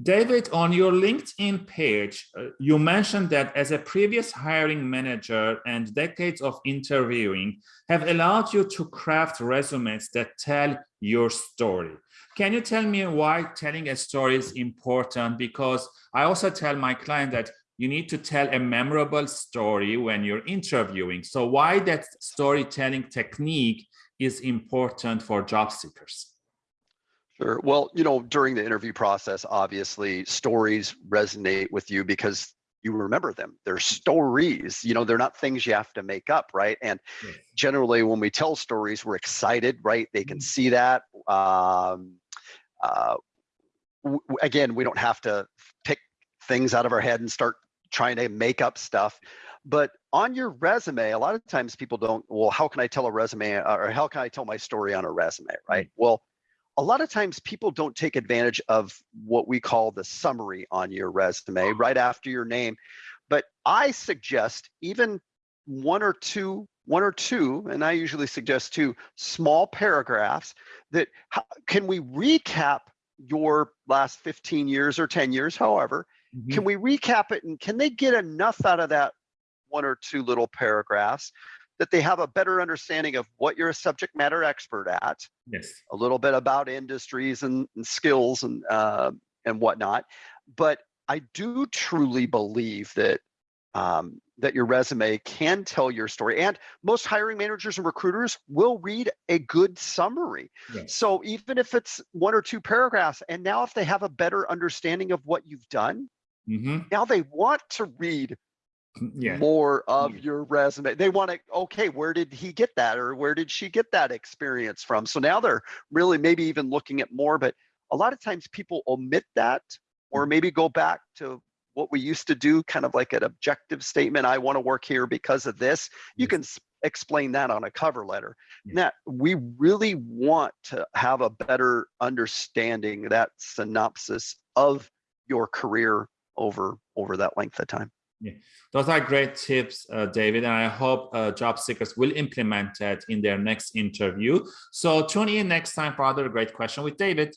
David, on your LinkedIn page, uh, you mentioned that as a previous hiring manager and decades of interviewing have allowed you to craft resumes that tell your story. Can you tell me why telling a story is important? Because I also tell my client that you need to tell a memorable story when you're interviewing. So why that storytelling technique is important for job seekers? Sure. Well, you know, during the interview process, obviously stories resonate with you because you remember them. They're stories, you know, they're not things you have to make up, right? And generally when we tell stories, we're excited, right? They can mm-hmm. see that. Um, uh, again, we don't have to pick things out of our head and start trying to make up stuff. But on your resume, a lot of times people don't, well, how can I tell a resume or how can I tell my story on a resume, right? Mm. Well, a lot of times people don't take advantage of what we call the summary on your resume right after your name. But I suggest even one or two, one or two, and I usually suggest two small paragraphs that can we recap your last 15 years or 10 years, however, mm -hmm. can we recap it and can they get enough out of that one or two little paragraphs that they have a better understanding of what you're a subject matter expert at. Yes. A little bit about industries and, and skills and uh, and whatnot. But I do truly believe that um, that your resume can tell your story. And most hiring managers and recruiters will read a good summary. Yes. So even if it's one or two paragraphs, and now if they have a better understanding of what you've done, mm -hmm. now they want to read yeah. more of yeah. your resume. They want to, okay, where did he get that? Or where did she get that experience from? So now they're really maybe even looking at more, but a lot of times people omit that or mm. maybe go back to what we used to do, kind of like an objective statement. I want to work here because of this. You yes. can explain that on a cover letter. That we really want to have a better understanding that synopsis of your career over over that length of time. Yeah, those are great tips, uh, David, and I hope uh, job seekers will implement that in their next interview. So tune in next time for other great question with David.